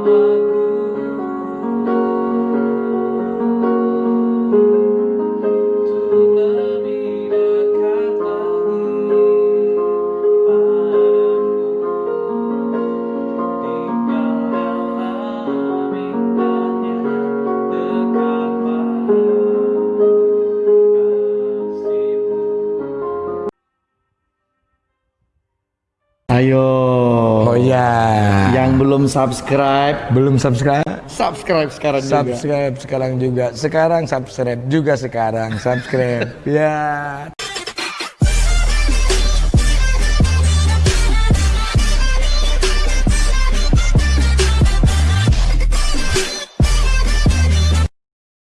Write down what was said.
one. Ayo. Oh iya. Yang belum subscribe, Belum subscribe? subscribe sekarang juga. Subscribe sekarang juga. Sekarang subscribe juga sekarang. Subscribe. ya.